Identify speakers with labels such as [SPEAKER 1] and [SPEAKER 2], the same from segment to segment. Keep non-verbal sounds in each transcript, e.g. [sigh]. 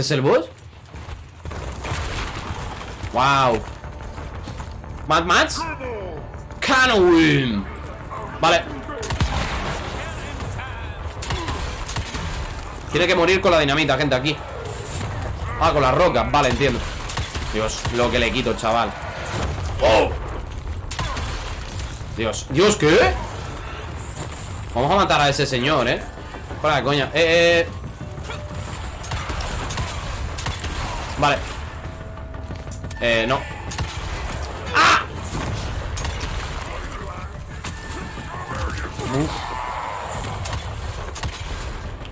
[SPEAKER 1] ¿Este es el boss? Wow. Mad Max Canowin Vale. Tiene que morir con la dinamita, gente, aquí. Ah, con las rocas, vale, entiendo. Dios, lo que le quito, chaval. ¡Oh! Dios, Dios, ¿qué? Vamos a matar a ese señor, ¿eh? Para, coña. Eh, eh Vale. Eh, no. ¡Ah!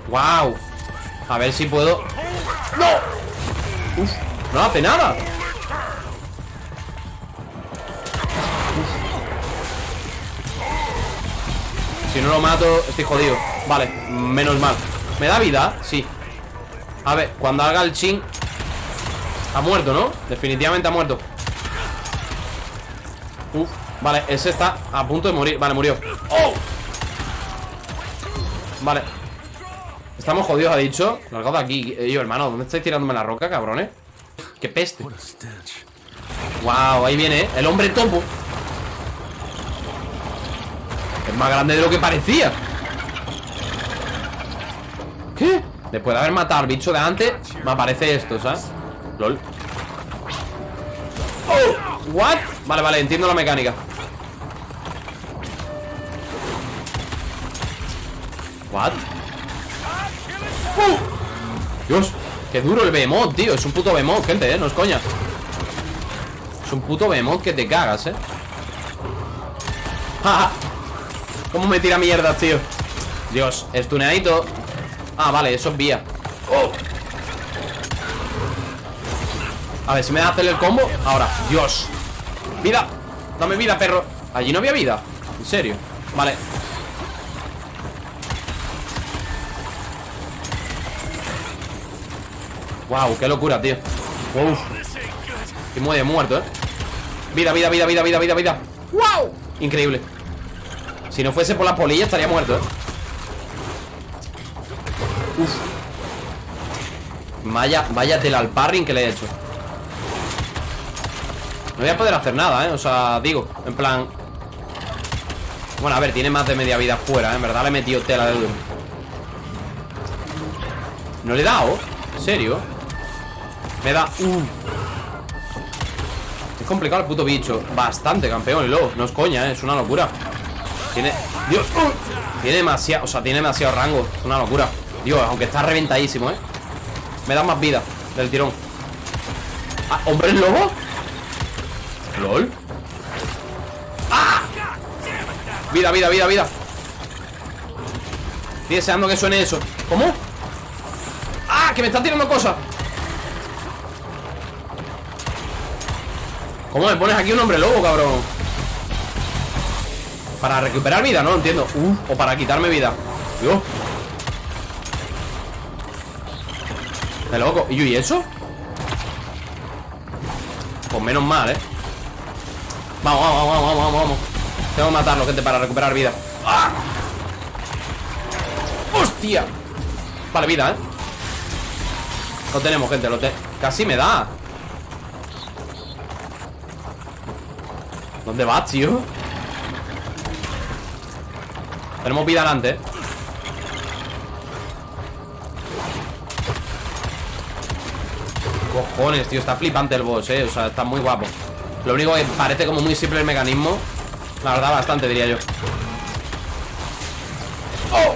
[SPEAKER 1] ¡Wow! A ver si puedo. ¡No! Uf, no hace nada. Si no lo mato, estoy jodido. Vale, menos mal. ¿Me da vida? Sí. A ver, cuando haga el chin Ha muerto, ¿no? Definitivamente ha muerto Uf, vale, ese está a punto de morir Vale, murió ¡Oh! Vale Estamos jodidos, ha dicho Largado de aquí Yo, hermano, ¿dónde estáis tirándome la roca, cabrones? ¡Qué peste! Wow, ahí viene, ¿eh? El hombre topo Es más grande de lo que parecía ¿Qué? Después de haber matado al bicho de antes Me aparece esto, ¿sabes? LOL oh, ¿What? Vale, vale, entiendo la mecánica ¿What? ¡Uh! Dios, qué duro el behemoth, tío Es un puto behemoth, gente, eh, no es coña Es un puto behemoth que te cagas, eh ¡Ja, ¿Cómo me tira mierda, tío? Dios, estuneadito Ah, vale, eso es vía ¡Oh! A ver, si me da hacer el combo Ahora, Dios. Vida, dame vida, perro. Allí no había vida, en serio Vale. Wow, qué locura, tío. Uf Y muere muerto, eh. Vida, vida, vida, vida, vida, vida, vida. Wow Increíble. Si no fuese por la polilla estaría muerto, eh. Uf. Vaya, vaya tela al parring que le he hecho No voy a poder hacer nada, ¿eh? O sea, digo, en plan Bueno, a ver, tiene más de media vida fuera, ¿eh? En verdad le he metido tela de duro No le he dado ¿En serio? Me da... Uh. Es complicado el puto bicho Bastante, campeón, y luego No es coña, ¿eh? es una locura Tiene... Dios uh. Tiene demasiado... O sea, tiene demasiado rango Es una locura Dios, aunque está reventadísimo, ¿eh? Me da más vida Del tirón ah, ¿Hombre lobo? ¿Lol? ¡Ah! Vida, vida, vida, vida Estoy deseando que suene eso ¿Cómo? ¡Ah! Que me están tirando cosas ¿Cómo me pones aquí un hombre lobo, cabrón? Para recuperar vida, no entiendo uh, O para quitarme vida Dios De loco ¿Y y eso? Pues menos mal, ¿eh? Vamos, vamos, vamos, vamos, vamos, Tengo que matarlo, gente, para recuperar vida ¡Ah! ¡Hostia! Vale, vida, ¿eh? Lo tenemos, gente, lo te... Casi me da ¿Dónde vas, tío? Tenemos vida delante, ¿eh? Cojones, tío, está flipante el boss, eh O sea, está muy guapo Lo único que parece como muy simple el mecanismo. La verdad, bastante, diría yo. ¡Oh!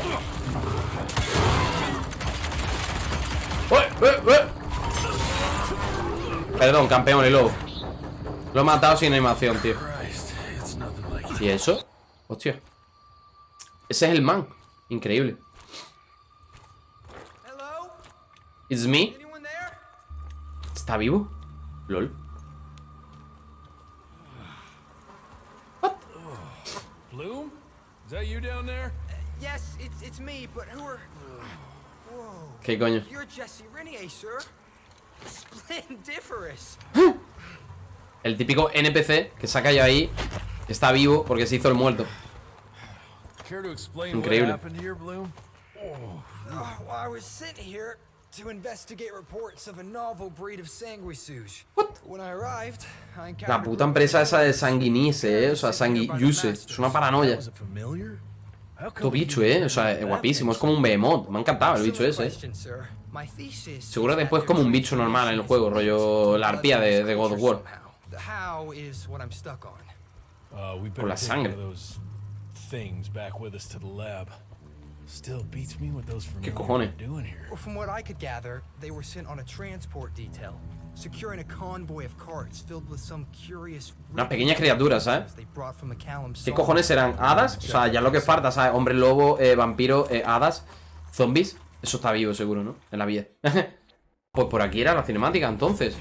[SPEAKER 1] ¡Eh, eh, eh! Perdón, campeón y lobo. Lo he matado sin animación, tío. ¿Y eso? Hostia. Ese es el man. Increíble. It's me. ¿Está vivo? LOL What? Bloom? Is that you down there? Yes, it's, it's me, but who are... Whoa. ¿Qué coño? You're Jesse Renier, sir. Splendiferous. [gasps] El típico NPC que saca yo ahí Está vivo porque se hizo el muerto Increíble
[SPEAKER 2] Oh, well, I was sitting here to investigate reports of a novel breed of sanguisuge.
[SPEAKER 1] What?
[SPEAKER 2] When I arrived, I
[SPEAKER 1] La puta empresa esa de Sanguinice, eh. O sea, Sanguiuse. Es una paranoia. Tu bicho, eh. O sea, es guapísimo. Es como un behemoth. Me ha encantado el bicho ese, eh. Seguro después como un bicho normal en el juego, rollo la arpía de, de God of War.
[SPEAKER 2] somehow. The how is what I'm stuck on.
[SPEAKER 3] Uh,
[SPEAKER 1] Con la sangre.
[SPEAKER 3] Still beats me what those familiar
[SPEAKER 1] cojones?
[SPEAKER 3] doing here.
[SPEAKER 2] Well, from what I could gather, they were sent on a transport detail, securing a convoy of carts filled with some curious.
[SPEAKER 1] Unas pequeñas criaturas, ¿sabes? ¿Qué cojones serán? ¿Hadas? O sea, ya lo que falta, ¿sabes? Hombre lobo, eh, vampiro, eh, hadas, zombies. Eso está vivo, seguro, ¿no? En la vida. [laughs] pues por aquí era la cinemática, entonces.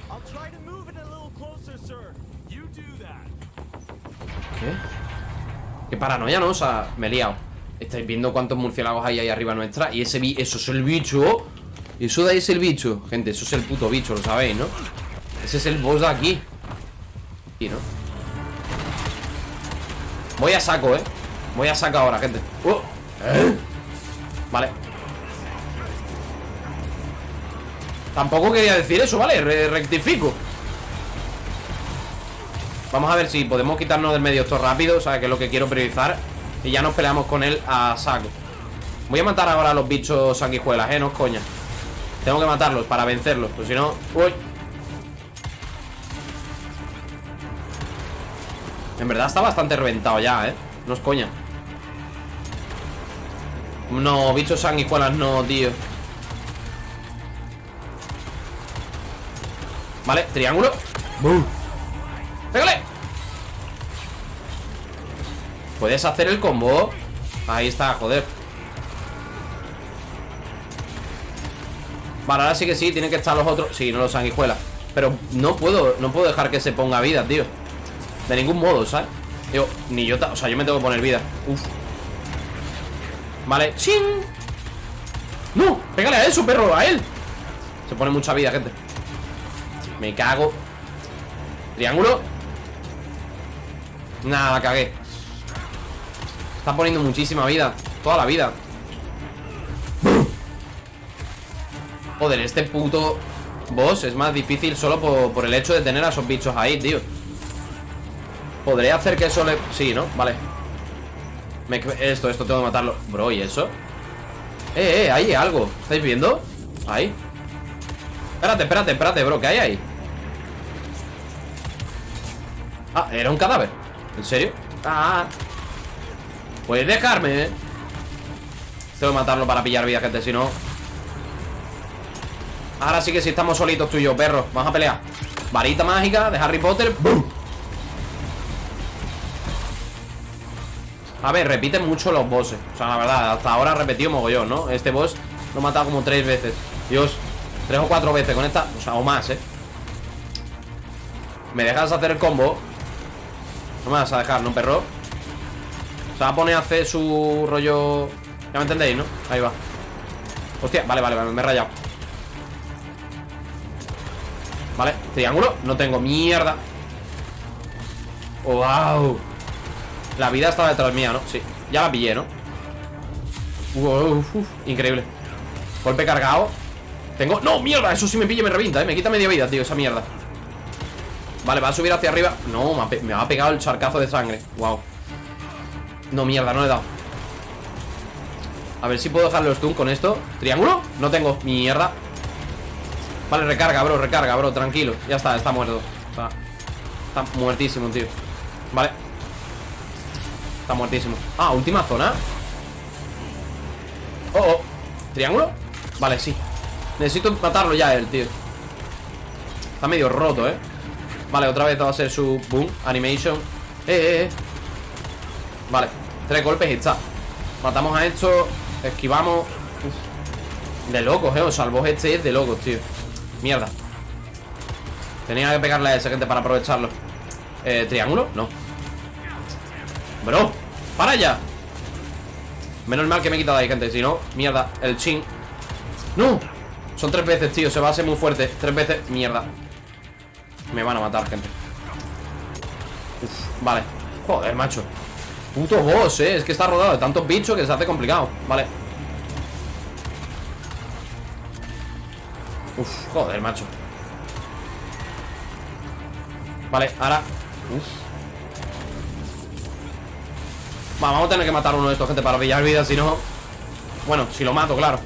[SPEAKER 1] ¿Qué? Qué paranoia, ¿no? O sea, me he liado. Estáis viendo cuántos murciélagos hay ahí arriba nuestra. Y ese bi eso es el bicho. Eso de ahí es el bicho. Gente, eso es el puto bicho, lo sabéis, ¿no? Ese es el boss de aquí. Y no. Voy a saco, ¿eh? Voy a saco ahora, gente. ¡Oh! ¿Eh? Vale. Tampoco quería decir eso, ¿vale? Re- rectifico. Vamos a ver si podemos quitarnos del medio esto rápido O sea, que es lo que quiero priorizar Y ya nos peleamos con él a saco. Voy a matar ahora a los bichos sanguijuelas, eh, no es coña. Tengo que matarlos para vencerlos Pues si no... ¡Uy! En verdad está bastante reventado ya, eh. No es coña. No, bichos sanguijuelas no, tío. Vale, triángulo. ¡Pégale! Puedes hacer el combo. Ahí está, joder. Vale, ahora sí que sí, tienen que estar los otros. Sí, no los sanguijuelas. Pero no puedo, no puedo dejar que se ponga vida, tío. De ningún modo, ¿sabes? Digo, ni yo, o sea, yo me tengo que poner vida. Uf. Vale, ¡chin! ¡No! ¡Pégale a eso, perro! ¡A él! Se pone mucha vida, gente. Me cago. Triángulo. Nada, cagué Está poniendo muchísima vida. Toda la vida. Joder, este puto boss es más difícil solo por, el hecho de tener a esos bichos ahí, tío. Podría hacer que eso le... Sí, ¿no? Vale. Me- Esto, esto tengo que matarlo. Bro, ¿y eso? Eh, eh, ahí hay algo. ¿Estáis viendo? Ahí. Espérate, espérate, espérate, bro. ¿Qué hay ahí? Ah, era un cadáver. ¿En serio? Ah Puedes dejarme, eh Tengo que matarlo para pillar vida, gente Si no Ahora sí que sí estamos solitos tú y yo, perro Vamos a pelear Varita mágica de Harry Potter ¡Bum! A ver, repiten mucho los bosses O sea, la verdad, hasta ahora repetido mogollón, ¿no? Este boss lo he matado como tres veces Dios, tres o cuatro veces con esta O sea, o más, ¿eh? ¿Me dejas hacer el combo? No me vas a dejar, ¿no, perro? Se va a poner a hacer su rollo... Ya me entendéis, ¿no? Ahí va Hostia, vale, vale, me he rayado Vale, triángulo No tengo, mierda ¡Wow! La vida estaba detrás mía, ¿no? Sí, ya la pillé, ¿no? Uf, increíble Golpe cargado Tengo... ¡No, mierda! Eso sí me pilla y me revienta, ¿eh? Me quita media vida, tío, esa mierda Vale, va a subir hacia arriba No, me ha, me ha pegado el charcazo de sangre Wow No, mierda, no le he dado. A ver si puedo dejarle los stun con esto. ¿Triángulo? No tengo, mierda. Vale, recarga, bro, recarga, bro, tranquilo. Ya está, está muerto. Está, está muertísimo, tío. Vale. Está muertísimo. Ah, última zona. Oh, oh. ¿Triángulo? Vale, sí. Necesito matarlo ya él, tío. Está medio roto, eh. Vale, otra vez va a ser su boom Animation. Eh, eh, eh Vale, tres golpes y está. Matamos a esto Esquivamos. De locos, eh O sea, este es de locos, tío. Mierda. Tenía que pegarle a ese gente para aprovecharlo. Eh, ¿Triángulo? No. Bro, para ya. Menos mal que me he quitado ahí, gente Si no, mierda, el chin. ¡No! Son tres veces, tío, se va a ser muy fuerte. Tres veces, mierda. Me van a matar, gente. Uf, vale. Joder, macho Puto boss, eh Es que está rodado de tantos bichos que se hace complicado. Vale. Uf, joder, macho. Vale, ahora. Va, vamos a tener que matar uno de estos, gente Para pillar vida, si no. Bueno, si lo mato, claro.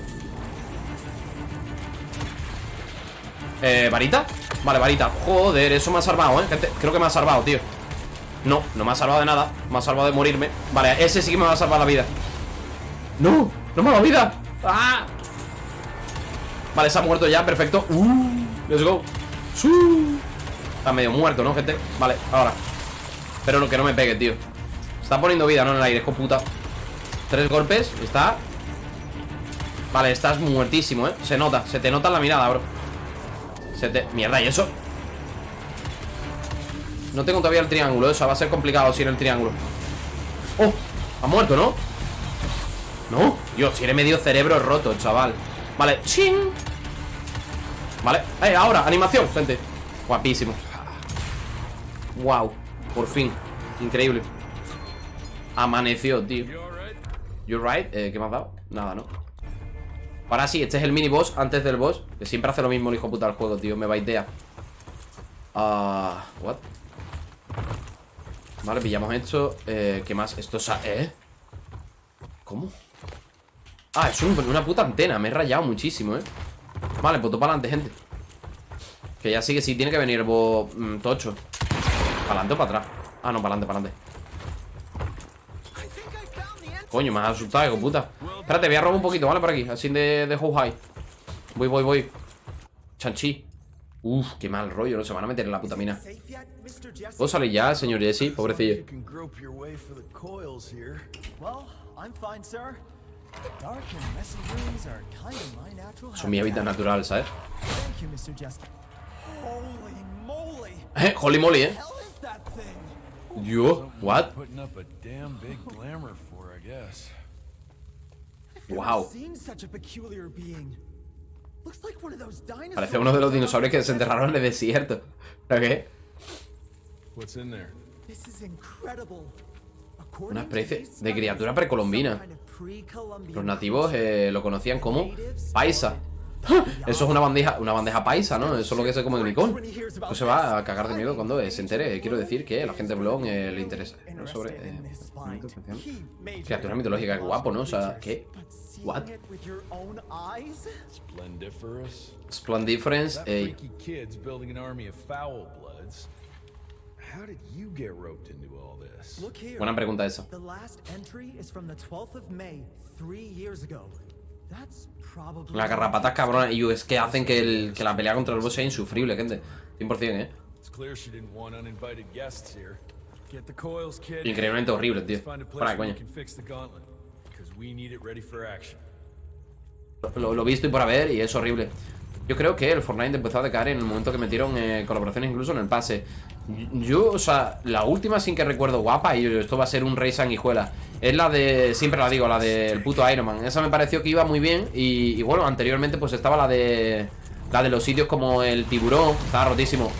[SPEAKER 1] Eh, ¿varita? Vale, varita. Joder, eso me ha salvado, ¿eh? Gente, creo que me ha salvado, tío No, no me ha salvado de nada Me ha salvado de morirme Vale, ese sí que me va a salvar la vida ¡No! ¡No me ha dado vida! ¡Ah! Vale, se ha muerto ya, perfecto uh, Let's go Su. Está medio muerto, ¿no, gente? Vale, ahora Pero no, que no me pegue, tío Está poniendo vida, ¿no? En el aire, es puta Tres golpes, está Vale, estás muertísimo, ¿eh? Se nota, se te nota en la mirada, bro Se te... Mierda, ¿y eso? No tengo todavía el triángulo, eso va a ser complicado sin el triángulo ¡Oh! Ha muerto, ¿no? No, Dios, tiene medio cerebro roto, chaval Vale, ching Vale, eh, ahora, animación, gente Guapísimo Wow, por fin Increíble Amaneció, tío You right? Eh, ¿Qué me has dado? Nada, ¿no? Ahora sí, este es el mini boss antes del boss Que siempre hace lo mismo el hijo puta del juego, tío Me baitea Ah, what? Vale, pillamos esto eh, ¿Qué más? Esto es... ¿Eh? ¿Cómo? Ah, es una puta antena Me he rayado muchísimo, ¿eh? Vale, pues todo para adelante, gente Que ya sí que sí tiene que venir boss mm, tocho ¿Para adelante o para atrás? Ah, no, para adelante, para adelante Coño, me has asustado, hijo puta Espérate, voy a robar un poquito, ¿vale? Por aquí, así de, de how high Voy, voy, voy Chanchi Uf, qué mal rollo, no se van a meter en la puta mina ¿Puedo salir ya, señor Jesse? Pobrecillo Son mi hábitat natural, ¿sabes? Eh, holy moly, ¿eh? Yo, what? Wow. Parece uno de los dinosaurios que se enterraron en el desierto. ¿Pero qué? Una especie de criatura precolombina. Los nativos eh, lo conocían como paisa. Eso es una bandeja, una bandeja paisa, ¿no? Eso es lo que se come el licón. Pues se va a cagar de miedo cuando se entere. Quiero decir que a la gente de blog eh, le interesa. ¿no? Sobre. Eh, criatura mitológica, guapo, ¿no? O sea, ¿qué? ¿What? Splendiference. Ey. Buena pregunta esa. Las garrapatas cabronas Y es que hacen que, el, que la pelea contra el boss sea insufrible, gente. 100%, eh Increíblemente horrible, tío. Para coño lo, lo visto y por haber y es horrible Yo creo que el Fortnite empezó a decaer en el momento que metieron eh, colaboraciones incluso en el pase. Yo, o sea, la última sin que recuerdo guapa Y esto va a ser un rey sanguijuela. Es la de, siempre la digo, la del puto Iron Man. Esa me pareció que iba muy bien y, bueno, anteriormente pues estaba la de La de los sitios como el tiburón Estaba rotísimo.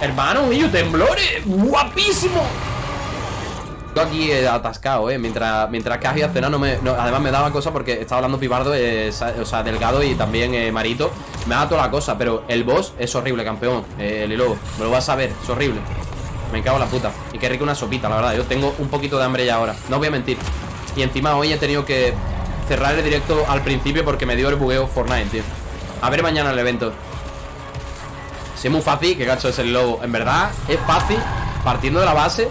[SPEAKER 1] Hermano, mío, temblores Guapísimo Yo aquí atascado, eh. Mientras, mientras había cena no me, Además me daba cosa porque estaba hablando pibardo eh, O sea, delgado y también eh, marito. Me da toda la cosa, pero el boss es horrible, campeón eh, El lobo, me lo vas a ver, es horrible. Me cago en la puta. Y qué rico una sopita, la verdad. Yo tengo un poquito de hambre ya ahora. No voy a mentir. Y encima hoy he tenido que cerrar el directo al principio Porque me dio el bugueo Fortnite, tío. A ver mañana el evento. Si es muy fácil, que gacho es el lobo. En verdad, es fácil Partiendo de la base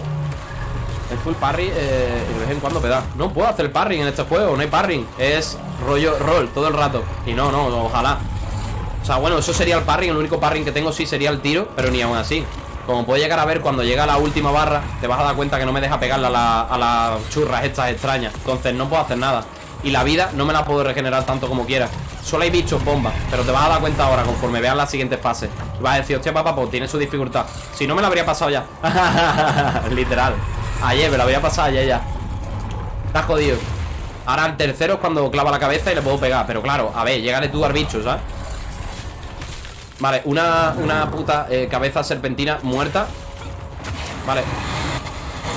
[SPEAKER 1] El full parry eh, de vez en cuando me da. No puedo hacer parry en este juego, no hay parry Es rollo roll todo el rato. Y no, no, ojalá. O sea, bueno, eso sería el parry El único parry que tengo sí sería el tiro Pero ni aún así. Como puedes llegar a ver cuando llega la última barra Te vas a dar cuenta que no me deja pegarla a, las churras estas extrañas. Entonces no puedo hacer nada. Y la vida no me la puedo regenerar tanto como quiera. Solo hay bichos bombas Pero te vas a dar cuenta ahora conforme veas las siguientes fases vas a decir, hostia papá, pues tiene su dificultad Si no me la habría pasado ya. [laughs] Literal Ayer, me la habría pasado ayer ya. Está jodido. Ahora el tercero es cuando clava la cabeza y le puedo pegar Pero claro, a ver, llegale tú al bicho, ¿sabes? Vale, una, una puta eh, cabeza serpentina muerta. Vale.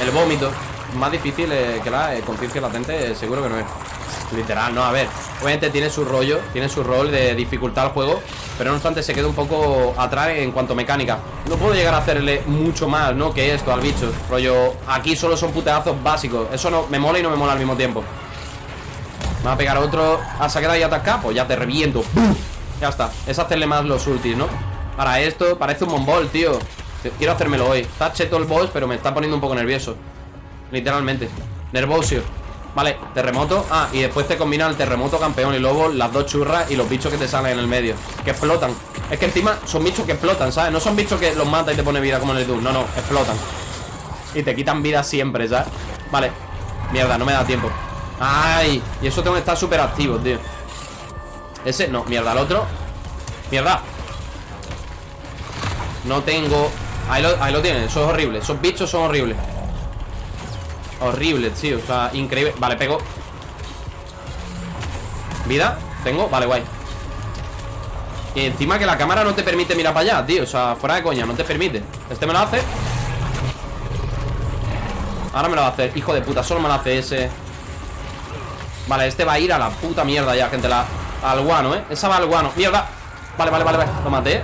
[SPEAKER 1] El vómito Más difícil eh, que la eh, conciencia latente Seguro que no es Literal, no, a ver Obviamente tiene su rollo, tiene su rol de dificultad al juego Pero no obstante se queda un poco atrás en cuanto a mecánica. No puedo llegar a hacerle mucho más, ¿no? Que esto al bicho. Rollo, aquí solo son puteazos básicos. Eso no me mola y no me mola al mismo tiempo. Me va a pegar otro. A sacar y atacar, pues ya te reviento. Ya está, es hacerle más los ultis, ¿no? Para esto, parece un monbol, tío. Quiero hacérmelo hoy. Está cheto el boss, pero me está poniendo un poco nervioso. Literalmente. Nervosio Vale, terremoto. Ah, y después te combina el terremoto, campeón y lobo Las dos churras y los bichos que te salen en el medio Que explotan. Es que encima son bichos que explotan, ¿sabes? No son bichos que los mata y te pone vida como en el Doom. No, no, explotan. Y te quitan vida siempre, ¿sabes? Vale. Mierda, no me da tiempo. Ay, y eso tengo que estar súper activo, tío. Ese, no, mierda, el otro. Mierda. No tengo. Ahí lo, ahí lo tienen, eso es horrible. Esos bichos son horribles Horrible, tío, o sea, increíble. Vale, pego. ¿Vida? ¿Tengo? Vale, guay. Y encima que la cámara no te permite mirar para allá, tío O sea, fuera de coña, no te permite. Este me lo hace. Ahora me lo va a hacer, hijo de puta Solo me lo hace ese. Vale, este va a ir a la puta mierda ya, gente la, Al guano, ¿eh? Esa va al guano. Mierda. Vale, vale, vale, vale. Lo maté.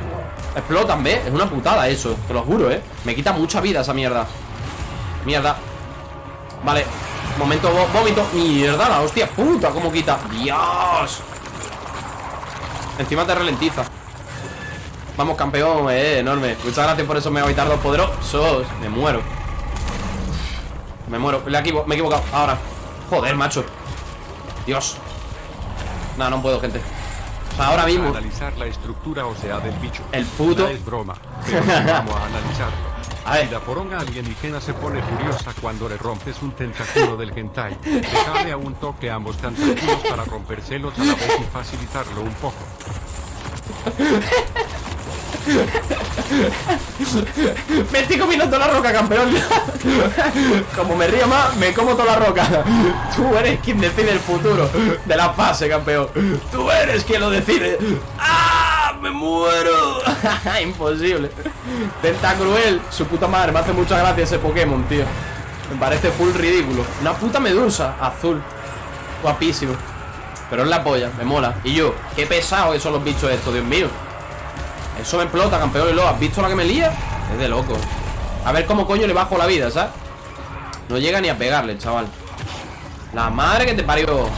[SPEAKER 1] Explotan, ¿ves? Es una putada eso Te lo juro, ¿eh? Me quita mucha vida esa mierda. Mierda Vale, momento vómito. Mierda, la hostia puta, cómo quita. Dios. Encima te ralentiza. Vamos, campeón, eh, enorme. Muchas gracias por esos mega dos poderosos. Me muero. Me muero, me he equivocado. Ahora, joder, macho. Dios. No, no puedo, gente. O sea, ahora mismo.
[SPEAKER 4] Analizar la estructura ósea del bicho.
[SPEAKER 1] El puto.
[SPEAKER 4] No es broma Pero vamos a analizarlo
[SPEAKER 1] a ver.
[SPEAKER 4] Si la poronga alienígena se pone furiosa cuando le rompes un tentáculo del hentai, déjale a un toque ambos tentáculos para rompérselos a la vez y facilitarlo un poco.
[SPEAKER 1] Me estoy comiendo toda la roca, campeón Como me río más, me como toda la roca Tú eres quien decide el futuro De la fase, campeón Tú eres quien lo decide ¡Ah! ¡Me muero! [laughs] Imposible. Cruel, su puta madre Me hace mucha gracia ese Pokémon, tío. Me parece full ridículo. Una puta medusa azul. Guapísimo. Pero es la polla, me mola. Y yo, qué pesado que son los bichos estos, Dios mío. Eso me explota, campeón y lo ¿Has visto la que me lía? Es de loco. A ver cómo coño le bajo la vida, ¿sabes? No llega ni a pegarle, chaval. La madre que te parió.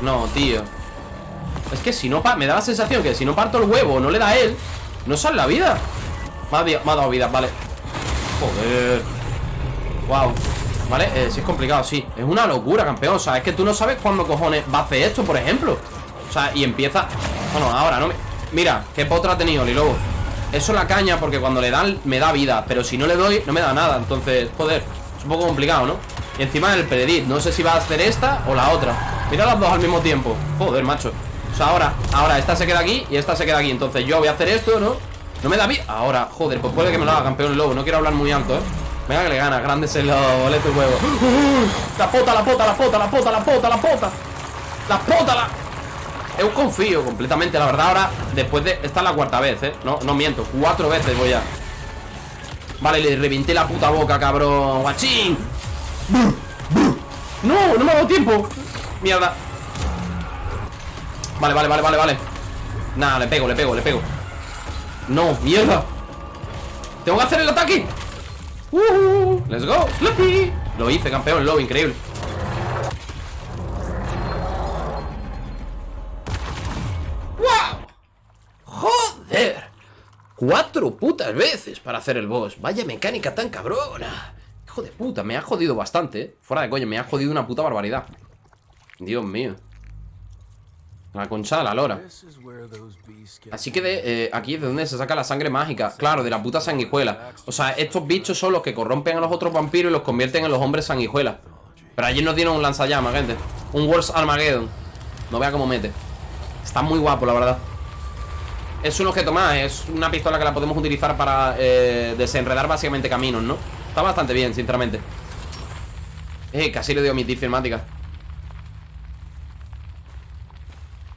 [SPEAKER 1] No, tío Es que si no... Me da la sensación que si no parto el huevo No le da a él No sale la vida. Me ha, dado vida, vale. Joder. Wow ¿Vale? Eh, sí es complicado, sí. Es una locura, campeón. O sea, es que tú no sabes cuándo cojones va a hacer esto, por ejemplo. O sea, y empieza Bueno, ahora no me... Mira, qué potra ha tenido, Lilobo. Eso la caña porque cuando le dan me da vida Pero si no le doy, no me da nada. Entonces, joder, es un poco complicado, ¿no? Y encima el predit, no sé si va a hacer esta o la otra. Mira las dos al mismo tiempo. Joder, macho O sea, ahora, ahora esta se queda aquí y esta se queda aquí Entonces yo voy a hacer esto, ¿no? No me da vida Ahora, joder, pues puede que me lo haga campeón lobo No quiero hablar muy alto, ¿eh? Venga que le gana, grande se lo boleto huevo La pota, la pota, la pota, la pota, la pota, la pota La pota, la... Eu confío completamente, la verdad Ahora, después de... Esta es la cuarta vez, ¿eh? No, no miento, cuatro veces voy a... Vale, le reventé la puta boca, cabrón ¡Guachín! ¡No! ¡No me ha dado tiempo! Mierda Vale, vale, vale, vale, vale. Nada, le pego, le pego, le pego. No, mierda. Tengo que hacer el ataque. Uh, Let's go, Sloppy. Lo hice, campeón, lo increíble. Cuatro putas veces para hacer el boss. Vaya mecánica tan cabrona. Hijo de puta, me ha jodido bastante ¿eh? Fuera de coño, me ha jodido una puta barbaridad. Dios mío La concha de la lora. Así que de, eh, aquí es de donde se saca la sangre mágica Claro, de la puta sanguijuela. O sea, estos bichos son los que corrompen a los otros vampiros Y los convierten en los hombres sanguijuela. Pero allí nos dieron un lanzallamas, gente. Un Wars Armageddon. No vea cómo mete. Está muy guapo, la verdad. Es un objeto más, es una pistola que la podemos utilizar para eh, desenredar básicamente caminos, ¿no? Está bastante bien, sinceramente. Eh, casi le dio omitir filmática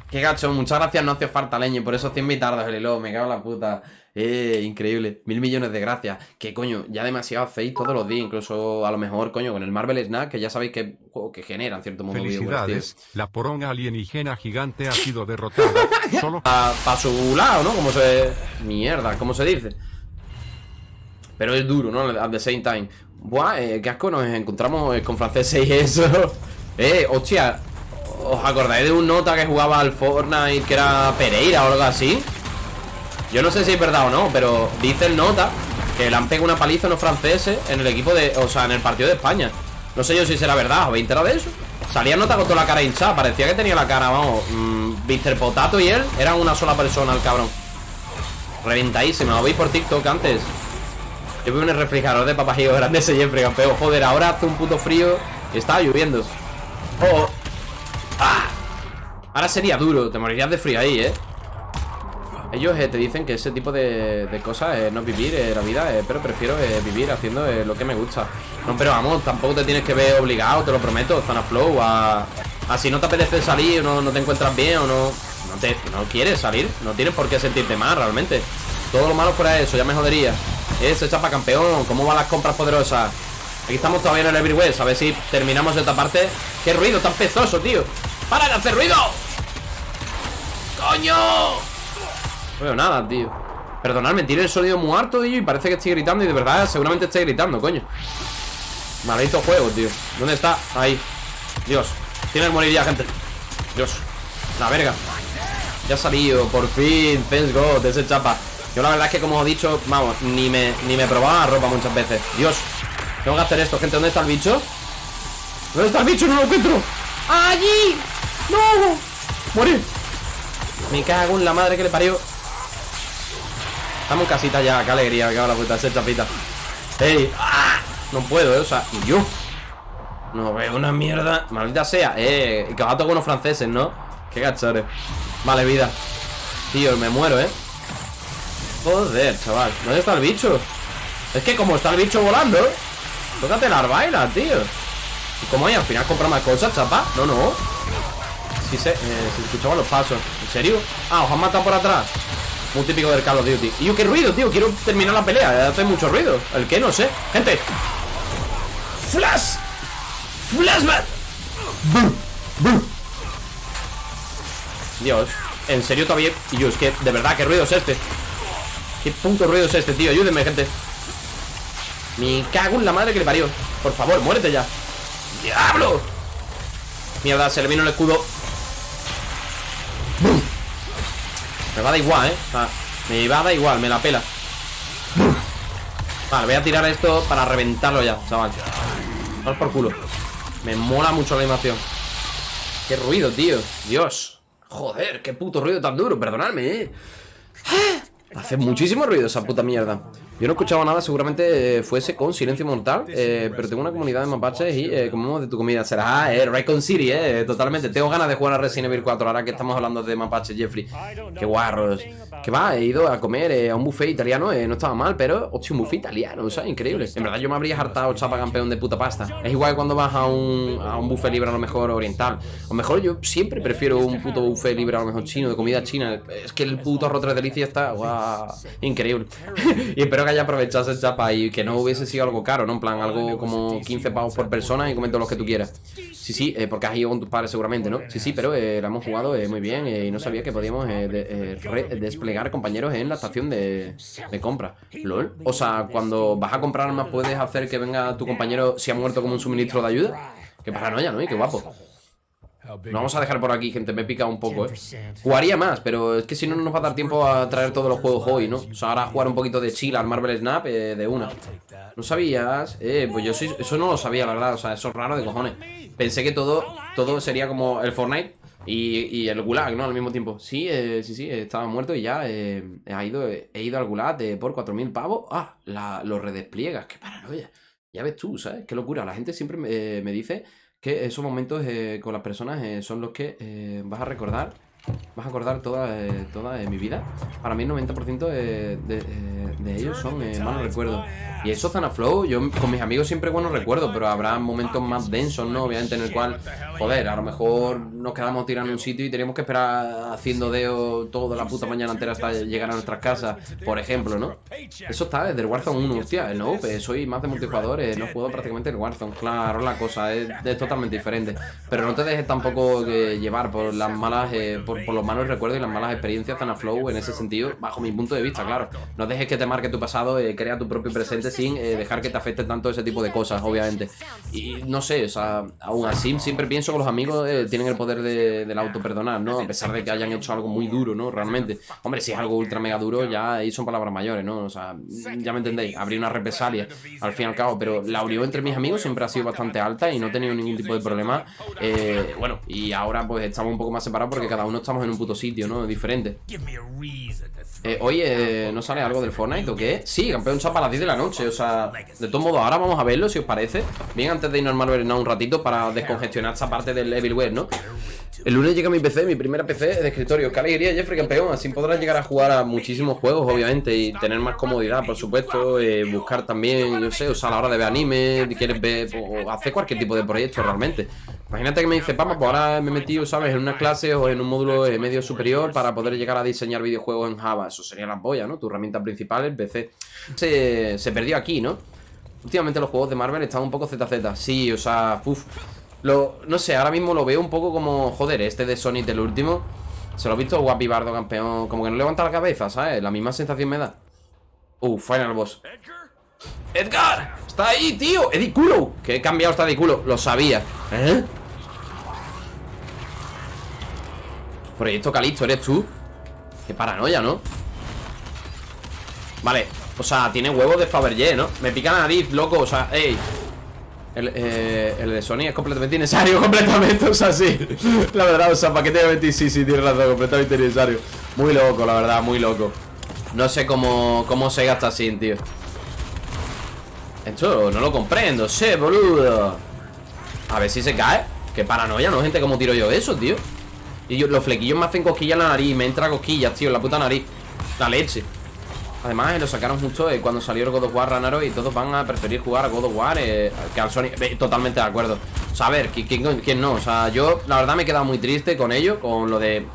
[SPEAKER 1] Qué gacho, muchas gracias, no hace falta leño. Por esos 100 mitardos, el hilo, me cago en la puta. Eh, increíble. Mil millones de gracias. Que coño, ya demasiado hacéis todos los días. Incluso a lo mejor, coño, con el Marvel Snack, que ya sabéis que juego que genera en cierto modo tío.
[SPEAKER 4] Felicidades, la poronga alienígena gigante ha sido derrotada. [laughs] Solo
[SPEAKER 1] Para su lado, ¿no? Como se... Mierda, ¿cómo se dice? Pero es duro, ¿no? At the same time Buah, eh, qué asco, nos encontramos eh, con franceses y eso [laughs] Eh, hostia ¿Os acordáis de un nota que jugaba al Fortnite que era Pereira o algo así? Yo no sé si es verdad o no, pero dice el nota que le han pegado una paliza a los franceses en el equipo de... O sea, en el partido de España No sé yo si será verdad, ¿os habéis enterado de eso? Salía nota con toda la cara hinchada, parecía que tenía la cara, vamos mmm, Mr. Potato y él eran una sola persona, el cabrón Reventadísima, ¿lo veis por TikTok antes? Yo veo un refrigerador de papajillo grande ese Jeffrey, campeón Joder, ahora hace un puto frío y estaba lloviendo Oh. Ahora sería duro, te morirías de frío ahí, ¿eh? Ellos eh, te dicen que ese tipo de, de cosas eh, no es vivir eh, la vida, eh, pero prefiero vivir haciendo lo que me gusta. No, pero vamos, tampoco te tienes que ver obligado, te lo prometo, Zona Flow, a, a si no te apetece salir no, no te encuentras bien o no, no, te, no quieres salir, no tienes por qué sentirte mal realmente. Todo lo malo fuera eso, ya me jodería. Ese chapa campeón, ¿cómo van las compras poderosas? Aquí estamos todavía en el Everywhere, a ver si terminamos esta parte. ¡Qué ruido tan pestoso, tío! ¡Para de hacer ruido! ¡Coño! No veo nada, tío. Perdonadme, tiene el sonido muy harto, tío Y parece que estoy gritando y de verdad seguramente estoy gritando, coño. Maldito juego, tío. ¿Dónde está? Ahí. Dios. Tiene que morir ya, gente. Dios. La verga. Ya ha salido, por fin Thanks God, ese chapa. Yo la verdad es que como he dicho, vamos Ni me, ni me probaba la ropa muchas veces. Dios. Tengo que hacer esto, gente. ¿Dónde está el bicho? ¿Dónde está el bicho? No lo encuentro ¡Allí! ¡No! ¡Morir! Me cago en la madre que le parió Estamos en casita ya, qué alegría, qué la puta, ese chapita. ¡Ey! ¡Ah! No puedo, eh, o sea, y yo. No veo una mierda. Maldita sea, eh. Que va a tocar unos franceses, ¿no? Qué gachores. Vale, vida. Tío, me muero, eh. Joder, chaval. ¿Dónde está el bicho? Es que como está el bicho volando, ¿eh? Tócate las bailas, tío. ¿Y cómo hay? Al final compra más cosas, chapa. No, no. Sí, se, eh, se escuchaban los pasos. ¿En serio? Ah, os han matado por atrás. Muy típico del Call of Duty. Y yo, qué ruido, tío, quiero terminar la pelea. Hace mucho ruido, el que no sé. Gente. Flash. Flashback. Dios En serio todavía Y yo, es que, de verdad, qué ruido es este. Qué punto ruido es este, tío. Ayúdenme, gente. Me cago en la madre que le parió. Por favor, muérete ya. ¡Diablo! Mierda, se le vino el escudo Me va a igual, ¿eh? Me va a dar igual, me la pela. Vale, voy a tirar esto para reventarlo ya, chaval. Vamos por culo. Me mola mucho la animación. Qué ruido, tío. Dios. Joder, qué puto ruido tan duro, perdonadme, ¿eh? Hace muchísimo ruido esa puta mierda Yo no escuchaba nada, seguramente eh, fuese con Silencio Mortal eh, Pero tengo una comunidad de mapaches y eh, comemos de tu comida Será, eh, Raycon City, eh, totalmente. Tengo ganas de jugar a Resident Evil 4 ahora que estamos hablando de mapaches, Jeffrey. Qué guarros. Que va, he ido a comer eh, a un buffet italiano, no estaba mal Pero, hostia, un buffet italiano, o sea, increíble. En verdad yo me habría hartado chapa campeón de puta pasta. Es igual que cuando vas a un, a un buffet libre a lo mejor oriental. O mejor yo siempre prefiero un puto buffet libre a lo mejor chino, de comida china. Es que el puto arroz tres delicias está, guau Increíble. [laughs] y espero que haya aprovechado ese chapa y que no hubiese sido algo caro, ¿no? En plan, algo como 15 pavos por persona y comento los que tú quieras. Sí, sí, eh, porque has ido con tus padres seguramente, ¿no? Sí, sí, pero eh, la hemos jugado eh, muy bien eh, y no sabía que podíamos de- desplegar compañeros en la estación de, de compra. ¿Lol? O sea, cuando vas a comprar armas puedes hacer que venga tu compañero si ha muerto como un suministro de ayuda. Qué paranoia, ¿no? Y qué guapo. Lo vamos a dejar por aquí, gente, me pica un poco, eh. Jugaría más, pero es que si no no nos va a dar tiempo a traer todos los juegos hoy, ¿no? O sea, ahora jugar un poquito de chill al Marvel Snap eh, de una. ¿No sabías? Eh, pues yo sí, eso no lo sabía, la verdad O sea, eso es raro de cojones. Pensé que todo, todo sería como el Fortnite y, y el Gulag, ¿no? Al mismo tiempo. Sí, eh, sí, sí, eh, estaba muerto y ya eh, he, ido, he ido al Gulag por 4.000 pavos. Ah, la, los redespliegas, qué paranoia. Ya ves tú, ¿sabes? Qué locura. La gente siempre me, me dice que esos momentos eh, con las personas eh, son los que eh, vas a recordar Vas a acordar toda, eh, toda mi vida Para mí el 90% de, de, eh, de ellos son, eh, mal no recuerdo. Y eso, Zana Flow, yo con mis amigos siempre buenos recuerdos, pero habrá momentos más densos, ¿no? Obviamente en el cual, joder, a lo mejor nos quedamos tirando en un sitio y teníamos que esperar haciendo deo toda la puta mañana entera hasta llegar a nuestras casas, por ejemplo, ¿no? Eso está desde el Warzone 1, hostia, no, pues soy más de multijugador, eh, no juego prácticamente el Warzone, claro, la cosa es, es totalmente diferente. Pero no te dejes tampoco eh, llevar por las malas, eh, por, los malos recuerdos y las malas experiencias, Zana Flow, en ese sentido, bajo mi punto de vista, claro. No dejes que te marque tu pasado, eh, crea tu propio presente sin eh, dejar que te afecte tanto ese tipo de cosas, obviamente. Y no sé, o sea, aún así siempre pienso que los amigos eh, tienen el poder de, del auto-perdonar, ¿no? A pesar de que hayan hecho algo muy duro, ¿no? Realmente. Hombre, si es algo ultra mega duro, ya ahí son palabras mayores, ¿no? O sea, ya me entendéis, habría una represalia al fin y al cabo, pero la unión entre mis amigos siempre ha sido bastante alta y no he tenido ningún tipo de problema. Eh, bueno, y ahora pues estamos un poco más separados porque cada uno estamos en un puto sitio, ¿no? Diferente. Eh, oye, ¿no sale algo del Fortnite o qué? Sí, campeón chapa a las 10 de la noche O sea, de todos modos, ahora vamos a verlo si os parece Bien, antes de irnos al Malverena un ratito Para descongestionar esta parte del Evilware, ¿no? El lunes llega mi PC, mi primera PC de escritorio Qué alegría, Jeffrey, campeón Así podrás llegar a jugar a muchísimos juegos, obviamente Y tener más comodidad, por supuesto eh, Buscar también, yo sé, o sea, a la hora de ver anime quieres ver, o hacer cualquier tipo de proyecto realmente Imagínate que me dice, vamos, pues ahora me he metido, ¿sabes? En una clase o en un módulo eh, medio superior para poder llegar a diseñar videojuegos en Java. Eso sería la polla, ¿no? Tu herramienta principal, el PC. Se, se perdió aquí, ¿no? Últimamente los juegos de Marvel están un poco ZZ. Sí, o sea, uff. Lo, no sé, ahora mismo lo veo un poco como, joder, este de Sonic del último. Se lo he visto guapi bardo, campeón. Como que no levanta la cabeza, ¿sabes? La misma sensación me da. Uh, final boss. ¡Edgar! ¡Está ahí, tío! ¡Eddie Culo! Que he cambiado esta de culo. Lo sabía. ¿Eh? Proyecto Calisto, ¿eres tú? Qué paranoia, ¿no? Vale, o sea, tiene huevos de Fabergé, ¿no? Me pica la nariz, loco, o sea, ey el, eh, el de Sony es completamente innecesario, [laughs] completamente, o sea, sí. La verdad, o sea, ¿para qué te voy a mentir? Sí, sí, tienes razón, completamente innecesario. Muy loco, la verdad, muy loco. No sé cómo, cómo se gasta así, tío. Esto no lo comprendo, sé, boludo. A ver si se cae. Qué paranoia, ¿no? Gente, ¿cómo tiro yo eso, tío? Y yo, los flequillos me hacen cosquillas en la nariz Me entra cosquillas, tío, en la puta nariz. La leche Además, lo sacaron justo cuando salió el God of War Ranaro Y todos van a preferir jugar a God of War eh, Que al Sony. Totalmente de acuerdo. O sea, a ver, ¿quién, quién, quién no? O sea, yo la verdad me he quedado muy triste con ello Con lo de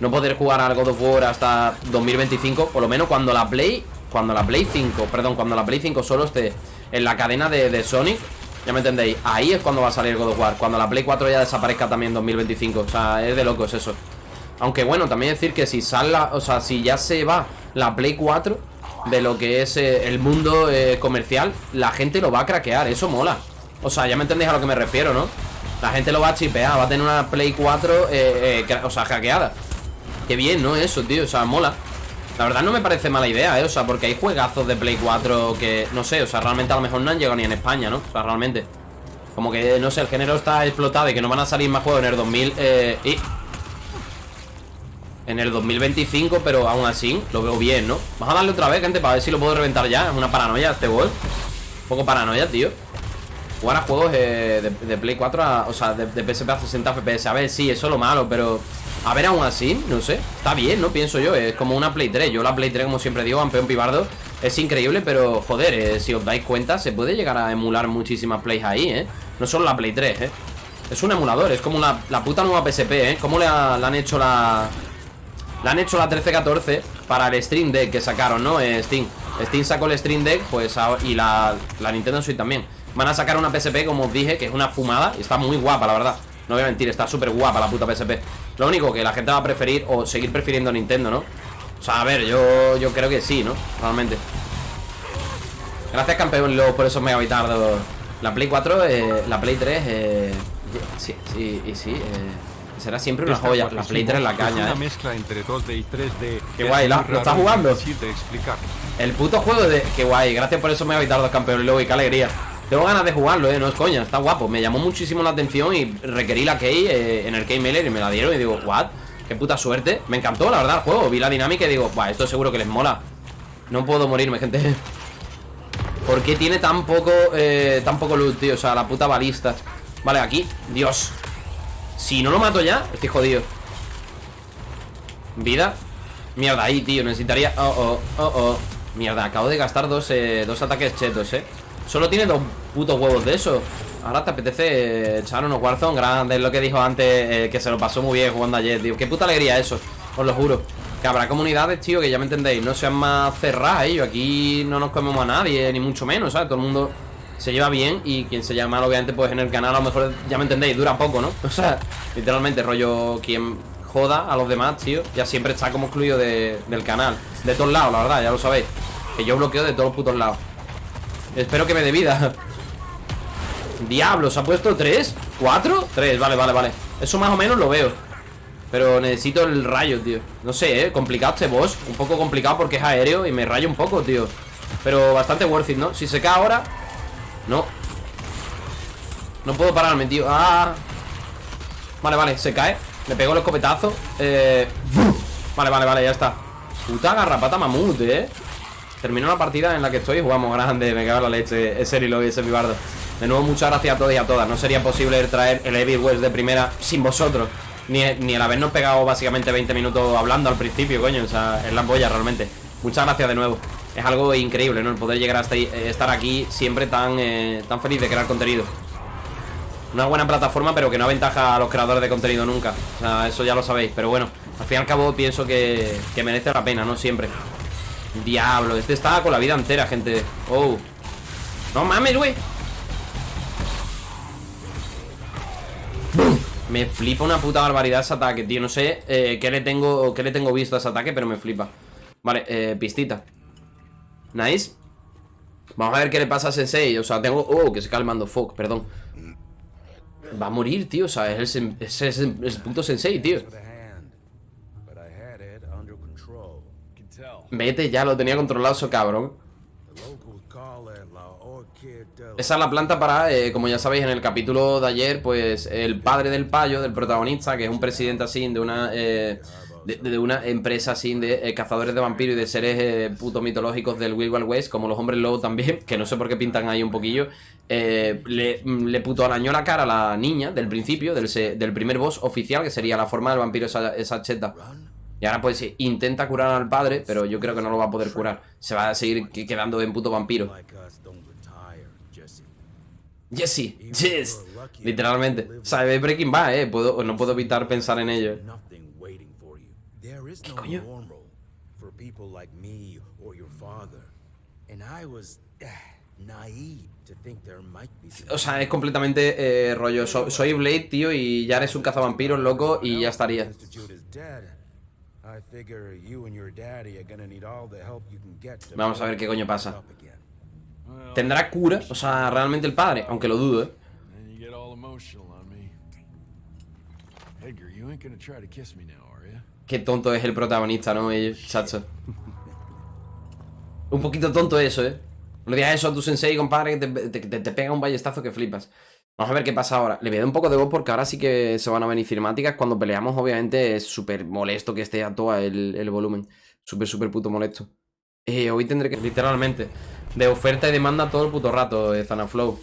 [SPEAKER 1] no poder jugar al God of War hasta 2025 Por lo menos cuando la Play Cuando la Play 5, perdón, cuando la Play 5 solo esté en la cadena de, de Sonic ya me entendéis, ahí es cuando va a salir God of War Cuando la Play 4 ya desaparezca también en 2025 O sea, es de locos eso. Aunque bueno, también decir que si sale O sea, si ya se va la Play 4 De lo que es eh, el mundo eh, comercial La gente lo va a craquear, eso mola O sea, ya me entendéis a lo que me refiero, ¿no? La gente lo va a chipear, va a tener una Play 4 eh, O sea, hackeada Qué bien, ¿no? Eso, tío, o sea, mola la verdad no me parece mala idea, ¿eh? O sea, porque hay juegazos de Play 4 que, no sé, o sea, realmente a lo mejor no han llegado ni en España, ¿no? O sea, realmente Como que, no sé, el género está explotado y que no van a salir más juegos en el 2000 eh, y... En el 2025, pero aún así lo veo bien, ¿no? Vamos a darle otra vez, gente, para ver si lo puedo reventar ya Es una paranoia este gol Un poco paranoia, tío Jugar a juegos eh, de, de, Play 4 a, O sea, de, de PSP a 60 FPS A ver, sí, eso es lo malo, pero A ver, aún así, no sé Está bien, ¿no? Pienso yo, es como una Play 3 Yo la Play 3, como siempre digo, campeón pibardo Es increíble, pero, joder, eh, si os dais cuenta Se puede llegar a emular muchísimas plays ahí, ¿eh? No solo la Play 3, ¿eh? Es un emulador, es como la, la puta nueva PSP, ¿eh? ¿Cómo le, le han hecho la... Le han hecho la 1314 para el Stream Deck que sacaron, ¿no? Eh, Steam Steam sacó el Stream Deck, pues, y la, la Nintendo Switch también Van a sacar una PSP, como os dije, que es una fumada Y está muy guapa, la verdad No voy a mentir, está súper guapa la puta PSP Lo único que la gente va a preferir, o seguir prefiriendo Nintendo, ¿no? O sea, a ver, yo, yo creo que sí, ¿no? Realmente Gracias, campeón, luego por esos megabitardos La Play 4, eh, la Play 3, eh, sí, sí, y sí, eh Será siempre una joya. La Play 3 en la caña,
[SPEAKER 4] una
[SPEAKER 1] eh.
[SPEAKER 4] mezcla entre 2D y 3D.
[SPEAKER 1] Qué guay, ¿lo estás jugando? El puto juego de. Qué guay, gracias por eso me habéis dado dos campeones luego y qué alegría. Tengo ganas de jugarlo, eh, no es coña, está guapo. Me llamó muchísimo la atención y requerí la key eh, en el key mailer y me la dieron y digo, what? Qué puta suerte. Me encantó, la verdad, el juego. Vi la dinámica y digo, Buah, esto seguro que les mola. No puedo morirme, gente. [laughs] ¿Por qué tiene tan poco, eh, tan poco loot, tío? O sea, la puta balista. Vale, aquí. Dios. Si no lo mato ya, estoy jodido. Vida. Mierda, ahí, tío, necesitaría Oh, oh, oh, oh. Mierda, acabo de gastar dos, eh, dos ataques chetos, eh. Solo tiene dos putos huevos de eso. Ahora te apetece eh, echar unos Warzone grandes Lo que dijo antes, eh, que se lo pasó muy bien jugando ayer, tío. Qué puta alegría eso, os lo juro. Que habrá comunidades, tío, que ya me entendéis. No sean más cerradas, ellos. Aquí no nos comemos a nadie, ni mucho menos, ¿sabes? Todo el mundo se lleva bien Y quien se llama obviamente, pues en el canal A lo mejor, ya me entendéis, dura poco, ¿no? O sea, literalmente, rollo Quien joda a los demás, tío Ya siempre está como excluido de- del canal. De todos lados, la verdad, ya lo sabéis. Que yo bloqueo de todos los putos lados. Espero que me dé vida. [laughs] Diablos, ¿ha puesto tres? ¿Cuatro? Tres, vale, vale, vale. Eso más o menos lo veo. Pero necesito el rayo, tío. No sé, eh, complicado este boss. Un poco complicado porque es aéreo y me rayo un poco, tío. Pero bastante worth it, ¿no? Si se cae ahora No No puedo pararme, tío Ah Vale, vale, se cae Le pego el escopetazo Eh Vale, vale, vale, ya está Puta garrapata mamut, eh Terminó la partida en la que estoy jugamos grande, me cago en la leche, ese Lilo y ese Vivardo. De nuevo, muchas gracias a todos y a todas. No sería posible traer el Heavy West de primera sin vosotros. Ni, ni el habernos pegado básicamente 20 minutos hablando al principio, coño. O sea, es la polla realmente. Muchas gracias de nuevo. Es algo increíble, ¿no? El poder llegar hasta eh, estar aquí siempre tan, eh, tan feliz de crear contenido. Una buena plataforma, pero que no aventaja a los creadores de contenido nunca. O sea, eso ya lo sabéis. Pero bueno, al fin y al cabo pienso que, que merece la pena, ¿no? Siempre. Diablo, este estaba con la vida entera, gente Oh No mames, güey. Me flipa una puta barbaridad ese ataque, tío No sé eh, qué, le tengo, qué le tengo visto a ese ataque Pero me flipa Vale, eh, pistita. Nice. Vamos a ver qué le pasa a Sensei O sea, tengo... Oh, que se cae el mando Fuck, perdón. Va a morir, tío O sea, es el, es puto Sensei, tío. Vete ya, lo tenía controlado eso, cabrón. Esa es la planta para, eh, como ya sabéis en el capítulo de ayer, pues el padre del payo, del protagonista, que es un presidente así de una eh, de, de una empresa así de eh, cazadores de vampiros y de seres eh, puto mitológicos del Wild Wild West, como los hombres lobo también, [laughs] que no sé por qué pintan ahí un poquillo, eh, le, le puto arañó la cara a la niña del principio, del, se- del primer boss oficial, que sería la forma del vampiro esa, esa cheta. Y ahora pues sí, intenta curar al padre, pero yo creo que no lo va a poder curar. Se va a seguir que- quedando en puto vampiro.
[SPEAKER 5] retire, Jesse.
[SPEAKER 1] Yes, literalmente. O sea, Breaking Bad, eh. Puedo, no puedo evitar pensar en ello.
[SPEAKER 5] Nothing waiting for you. There is no
[SPEAKER 1] coño?
[SPEAKER 5] normal for people like me or your father. And I was naive to think there might be some
[SPEAKER 1] O sea, es completamente eh, rollo. so- soy Blade, tío, y ya eres un cazavampiros loco y ya estaría.
[SPEAKER 5] Institute is dead. I figure you and your daddy are gonna need all the help you can get to
[SPEAKER 1] Vamos a ver qué coño pasa. ¿Tendrá cura? O sea, realmente el padre, aunque lo dudo, eh.
[SPEAKER 3] then you get all emotional on me. Edgar, you ain't gonna try to kiss me now, are?
[SPEAKER 1] Qué tonto es el protagonista, ¿no? Chacho. Un poquito tonto eso, ¿eh? No digas eso a tu sensei, compadre, que te, te- te- pega un ballestazo que flipas. Vamos a ver qué pasa ahora. Le voy a dar un poco de voz porque ahora sí que se van a venir cinemáticas. Cuando peleamos, obviamente, es súper molesto que esté a todo el, el volumen. Súper, súper puto molesto. Eh, hoy tendré que, literalmente, de oferta y demanda todo el puto rato, eh, Zanaflow.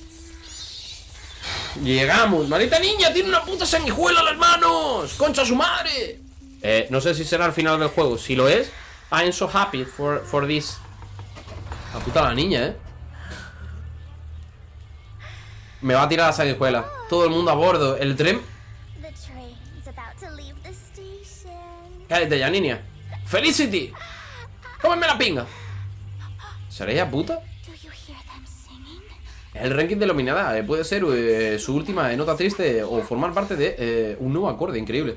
[SPEAKER 1] Llegamos, maldita niña, tiene una puta sanguijuela en las manos. Concha su madre. Eh, no sé si será el final del juego. Si lo es, I'm so happy for, for this. La puta la niña, eh. Me va a tirar la sanguijuela. Todo el mundo a bordo. El tren. Cállate ya, niña. Felicity. Cómeme la pinga. ¿Será ella puta? El ranking de Lominada eh, puede ser eh, su última nota triste o formar parte de eh, un nuevo acorde increíble.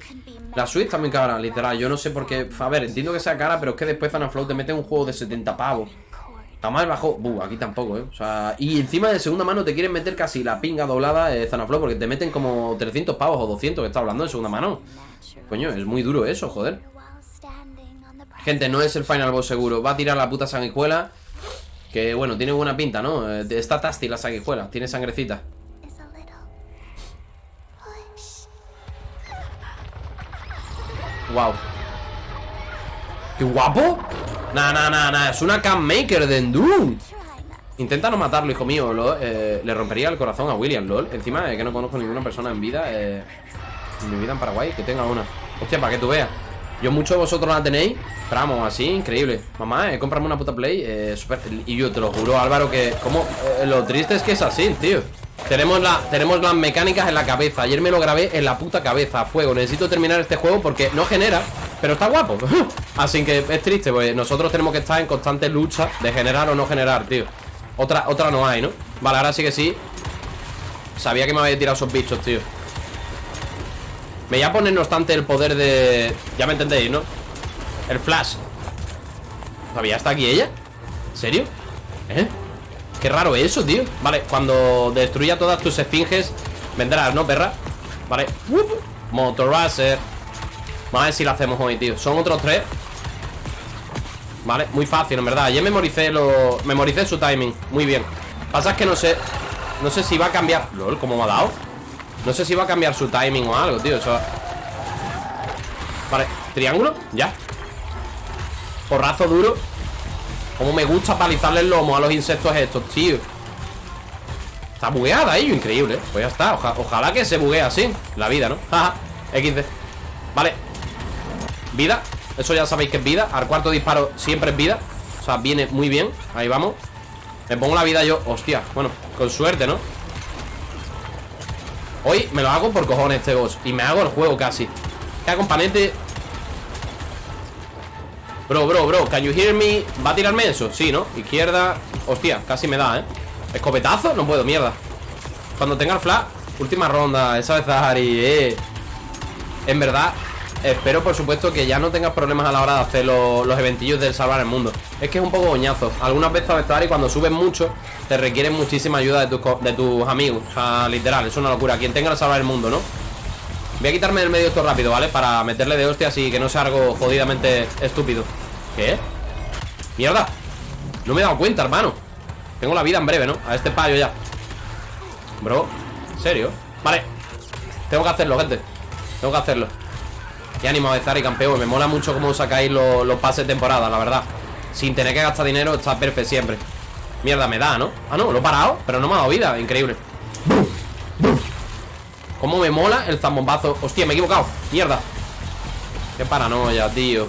[SPEAKER 1] La suite también cara, literal. Yo no sé por qué. A ver, entiendo que sea cara, pero es que después Zanaflow te mete un juego de 70 pavos. Jamás bajó. Buh, aquí tampoco, eh. O sea, y encima de segunda mano te quieren meter casi la pinga doblada eh, Zanaflow porque te meten como 300 pavos o 200 que está hablando de segunda mano. Coño, es muy duro eso, joder. Gente, no es el final boss seguro. Va a tirar la puta sanguijuela. Que bueno, tiene buena pinta, ¿no? Eh, Está tasty la sanguijuela. Tiene sangrecita. Wow. ¡Qué guapo! Nah, nah, nah, nah. Es una cam maker de Doom.
[SPEAKER 6] Try not
[SPEAKER 1] Intenta no matarlo, hijo mío. lo- eh, le rompería el corazón a William, lol. Encima de que no conozco ninguna persona en vida. eh, en mi vida en Paraguay que tenga una. Hostia, para que tú veas. Yo muchos de vosotros la tenéis Pero vamos, así, increíble. Mamá, eh, cómprame una puta Play eh, super- Y yo te lo juro, Álvaro, que como eh, Lo triste es que es así, tío. Tenemos, la, tenemos las mecánicas en la cabeza. Ayer me lo grabé en la puta cabeza, a fuego. Necesito terminar este juego porque no genera Pero está guapo. [laughs] Así que es triste, pues nosotros tenemos que estar en constante lucha De generar o no generar, tío. Otra, otra no hay, ¿no? Vale, ahora sí que sí. Sabía que me había tirado esos bichos, tío Me voy a poner, no obstante, el poder de... Ya me entendéis, ¿no? El flash ¿Todavía está aquí ella? ¿En serio? ¿Eh? Qué raro eso, tío Vale, cuando destruya todas tus esfinges Vendrás, ¿no, perra? Vale Wup. Motorracer Vamos a ver si lo hacemos hoy, tío Son otros tres Vale, muy fácil, en verdad Ayer memoricé lo... Memoricé su timing Muy bien Pasa es que no sé No sé si va a cambiar LOL, ¿cómo me ha dado? No sé si va a cambiar su timing o algo, tío. Vale, triángulo, ya. Porrazo duro. Como me gusta palizarle el lomo a los insectos estos, tío. Está bugueada ello, increíble ¿eh? Pues ya está, Oja- ojalá que se buguee así La vida, ¿no? [laughs] Jaja, XD Vale. Vida, eso ya sabéis que es vida. Al cuarto disparo siempre es vida. O sea, viene muy bien, ahí vamos. Me pongo la vida yo, hostia, bueno Con suerte, ¿no? Hoy me lo hago por cojones este boss Y me hago el juego casi ¿Qué componente? Bro, bro, bro, can you hear me? ¿Va a tirarme eso? Sí, ¿no? Izquierda Hostia, casi me da, ¿eh? ¿Escopetazo? No puedo, mierda Cuando tenga el flash Última ronda, esa vez Zahari, eh En verdad Espero, por supuesto, que ya no tengas problemas a la hora de hacer lo- los eventillos del salvar el mundo Es que es un poco goñazo Algunas veces, Zahari, cuando subes mucho Te requieren muchísima ayuda de tus, de tus amigos O sea, literal, es una locura Quien tenga el salvar el mundo, ¿no? Voy a quitarme del medio esto rápido, ¿vale? Para meterle de hostias y que no sea algo jodidamente estúpido ¿Qué? ¡Mierda! No me he dado cuenta, hermano Tengo la vida en breve, ¿no? A este payo ya Bro, ¿en serio? Vale Tengo que hacerlo, gente Tengo que hacerlo Qué ánimo de Zari, campeón. Me mola mucho cómo sacáis los, los pases de temporada, la verdad. Sin tener que gastar dinero Está perfecto siempre. Mierda, me da, ¿no? Ah, no, lo he parado Pero no me ha dado vida. Increíble. Cómo me mola el zambombazo. Hostia, me he equivocado. Mierda. Qué paranoia, tío.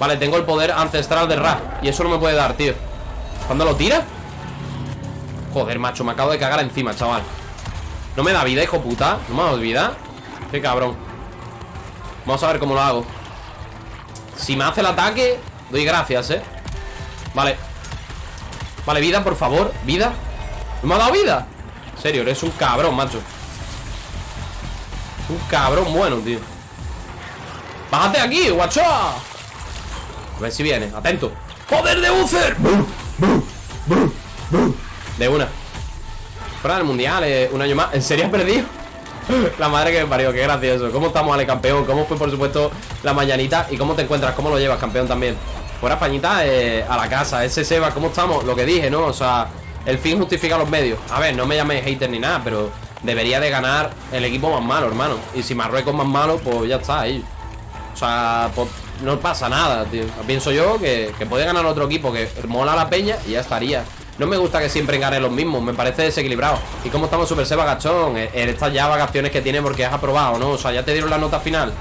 [SPEAKER 1] Vale, tengo el poder ancestral de Ra Y eso no me puede dar, tío. ¿Cuándo lo tira? Joder, macho, me acabo de cagar encima, chaval. No me da vida, hijo puta. No me dado vida. Qué cabrón Vamos a ver cómo lo hago. Si me hace el ataque Doy gracias, eh Vale. Vale, vida, por favor. Vida ¿No me ha dado vida? En serio, eres un cabrón, macho. Un cabrón bueno, tío. Bájate aquí, guacho A ver si viene, atento. ¡Poder de Uther! De una. Fuera del mundial, eh, un año más. ¿En serio has perdido? [laughs] La madre que me parió, qué gracioso ¿Cómo estamos, Ale, campeón? ¿Cómo fue, por supuesto, la mañanita? ¿Y cómo te encuentras? ¿Cómo lo llevas, campeón, también? Fuera Españita, eh, a la casa Ese Seba, ¿cómo estamos? Lo que dije, ¿no? O sea, el fin justifica los medios A ver, no me llaméis hater ni nada, pero Debería de ganar el equipo más malo, hermano Y si Marruecos más malo, pues ya está ahí O sea, pues no pasa nada, tío Pienso yo que, que puede ganar otro equipo Que mola la peña y ya estaría No me gusta que siempre gane los mismos Me parece desequilibrado ¿Y cómo estamos Super Seba Gachón? En en estas ya vacaciones que tiene porque has aprobado, ¿no? O sea, ya te dieron la nota final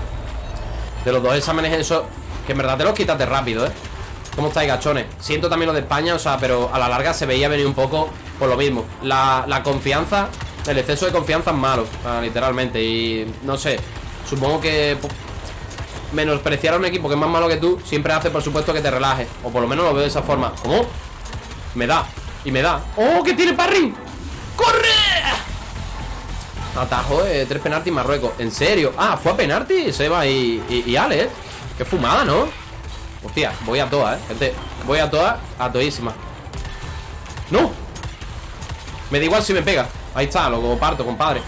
[SPEAKER 1] De los dos exámenes eso Que en verdad te los quitaste rápido, ¿eh? ¿Cómo estáis, gachones? Siento también lo de España, o sea, pero a la larga se veía venir un poco por lo mismo. La, la confianza, el exceso de confianza es malo, literalmente. Y no sé, supongo que menospreciar a un equipo que es más malo que tú siempre hace, por supuesto, que te relajes. O por lo menos lo veo de esa forma. ¿Cómo? Me da, y me da. ¡Oh, que tiene parring! ¡Corre! Atajo, eh, tres penaltis Marruecos. ¿En serio? Ah, fue a penalti Seba y, y, y Ale, ¿eh? Qué fumada, ¿no? Hostia, voy a todas, eh, gente Voy a todas, a todísimas ¡No! Me da igual si me pega Ahí está, lo parto, compadre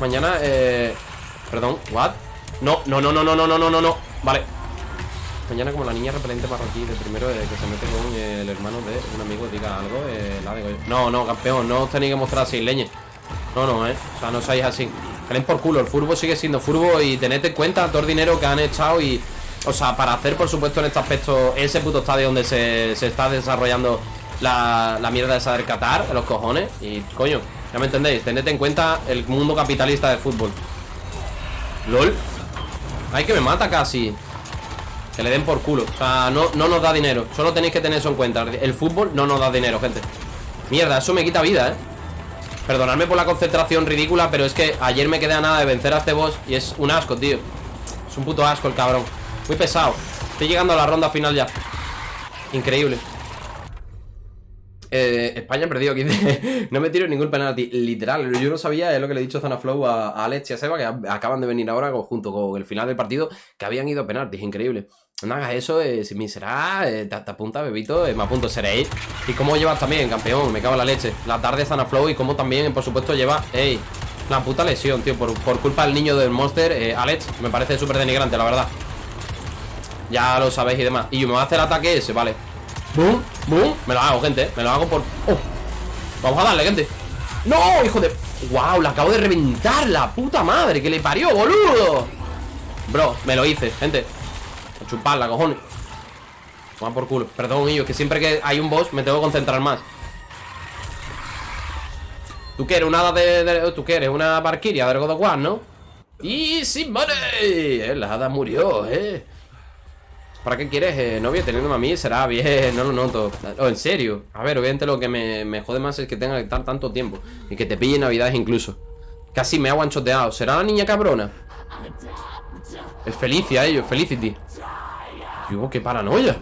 [SPEAKER 1] Mañana, eh... Perdón, ¿what? No, no, no, no, no, no, no, no, no Vale Mañana como la niña repelente marroquí de primero eh, que se mete con el hermano de un amigo diga algo, eh, la digo. No, no, campeón, no os tenéis que mostrar así, leñe. No, no, eh. O sea, no seáis así. Creen por culo, el furbo sigue siendo furbo y tened en cuenta todo el dinero que han echado y. O sea, para hacer, por supuesto, en este aspecto, ese puto estadio donde se, se está desarrollando la, la mierda esa del Qatar, los cojones. Y, coño, ya me entendéis, tened en cuenta el mundo capitalista del fútbol. LOL. Ay, que me mata casi. Que le den por culo. O sea, no, no nos da dinero. Solo tenéis que tener eso en cuenta. El fútbol no nos da dinero, gente. Mierda, eso me quita vida, eh Perdonadme por la concentración ridícula Pero es que ayer me quedé a nada de vencer a este boss Y es un asco, tío. Es un puto asco el cabrón. Muy pesado. Estoy llegando a la ronda final ya. Increíble. Eh, España perdido 15 [laughs] No me tiro ningún penalti. Literal, yo no sabía Es lo que le he dicho Zona Flow a, Alex y a Seba Que acaban de venir ahora junto con el final del partido Que habían ido a penaltis, increíble No hagas eso, eh, si me será eh, te, te apunta, bebito, eh, me apunto, seréis. Y cómo llevas también, campeón, me cago en la leche. La tarde Zona Flow y cómo también, por supuesto, lleva Ey, la puta lesión, tío Por, por culpa del niño del Monster, eh, Alex. Me parece súper denigrante, la verdad. Ya lo sabéis y demás. Y yo me voy a hacer ataque ese, vale. Boom, boom. Me lo hago, gente Me lo hago por... Oh. Vamos a darle, gente. ¡No, hijo de... ¡Wow! La acabo de reventar La puta madre Que le parió, boludo. Bro, me lo hice, gente A chuparla, cojones Toma por culo Perdón, ellos Que siempre que hay un boss Me tengo que concentrar más ¿Tú qué eres? ¿Una de, de- ¿Tú qué eres? ¿Una barquiria del God of War, no? ¡Y sin money! Eh, la hada murió, eh ¿Para qué quieres, eh, novio? Teniéndome a mí será bien, no lo noto oh, En serio, a ver, obviamente lo que me, me jode más es que tenga que estar tanto tiempo Y que te pille navidades incluso Casi me ha guanchoteado ¿Será la niña cabrona? Es Felicia, ellos, Felicity Qué paranoia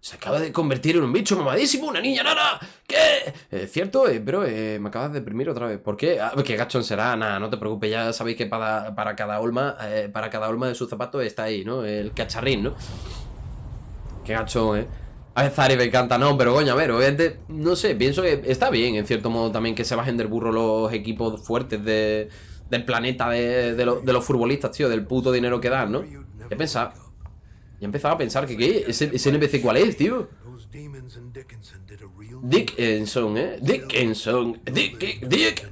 [SPEAKER 1] Se acaba de convertir en un bicho mamadísimo Una niña nana ¿Qué? Eh, ¿Cierto? Eh, pero eh, me acabas de deprimir otra vez ¿Por qué? Ah, qué gachón será Nada, no te preocupes Ya sabéis que para, para cada olma eh, Para cada olma de sus zapatos está ahí, ¿no? El cacharrín, ¿no? Qué gachón, ¿eh? A ver, Zari me encanta, no, pero coño, a ver, obviamente, no sé, pienso que está bien, en cierto modo, también que se bajen del burro los equipos fuertes de, del planeta de los futbolistas, tío, del puto dinero que dan, ¿no? He pensado, ya he empezado a pensar que, ¿qué? ¿Ese, ese NPC cuál es, tío? Dickinson, ¿eh? Dickinson, Dick, Dick.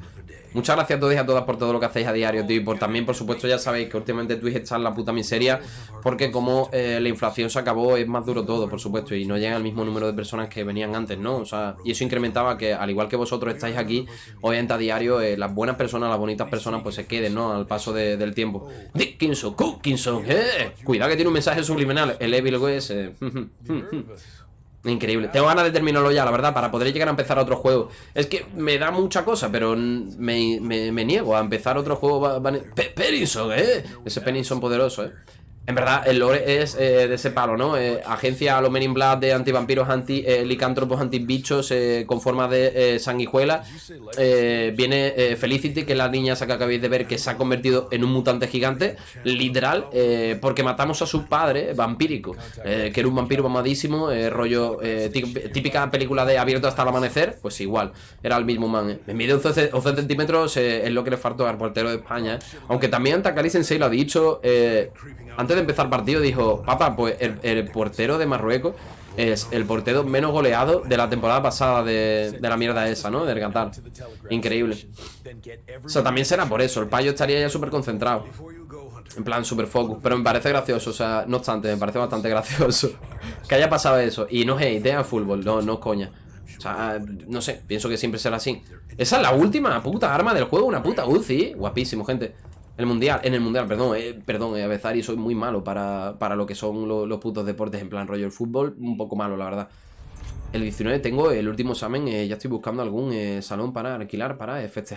[SPEAKER 1] Muchas gracias a todos y a todas por todo lo que hacéis a diario, tío. Y por también, por supuesto, ya sabéis que últimamente Twitch está en la puta miseria. Porque como eh, la inflación se acabó, es más duro todo, por supuesto. Y no llega al mismo número de personas que venían antes, ¿no? O sea, y eso incrementaba que, al igual que vosotros estáis aquí, obviamente a diario, eh, las buenas personas, las bonitas personas, pues se queden, ¿no? Al paso de- del tiempo. Dickinson, Cookinson, ¿eh? Cuidado que tiene un mensaje subliminal. El Evil West, eh. [laughs] Increíble. Tengo ganas de terminarlo ya, la verdad, para poder llegar a empezar otro juego. Es que me da mucha cosa, pero me, me- me niego a empezar otro juego. Pe- Penninson, ¿eh? Ese Penninson poderoso, ¿eh? En verdad, el lore es eh, de ese palo, ¿no? Eh, agencia a los Men in Black de antivampiros, anti eh, licántropos, antibichos eh, con forma de sanguijuela. Viene Felicity, que es la niña esa que acabáis de ver, que se ha convertido en un mutante gigante, literal, porque matamos a su padre vampírico, que era un vampiro mamadísimo, rollo tí- típica película de abierto hasta el amanecer, pues igual, era el mismo man. Me mide 11, 11 centímetros, es lo que le faltó al portero de España. ¿eh? Aunque también Takali Sensei lo ha dicho, eh, de empezar partido dijo, papá, pues el, portero de Marruecos es el portero menos goleado de la temporada pasada de, la mierda esa, ¿no? Del Qatar. Increíble. O sea, también será por eso, el payo estaría ya súper concentrado. En plan, super focus. Pero me parece gracioso, o sea, no obstante, me parece bastante gracioso [laughs] que haya pasado eso. Y no hate, a fútbol, no, no coña. O sea, no sé, pienso que siempre será así. Esa es la última puta arma del juego, una puta Uzi. Guapísimo, gente. El mundial, en el mundial, perdón, eh, perdón, eh, soy muy malo para, para lo que son lo- los putos deportes en plan rollo el fútbol, un poco malo, la verdad. El 19 tengo el último examen, eh, ya estoy buscando algún eh, salón para alquilar para eh, festejar.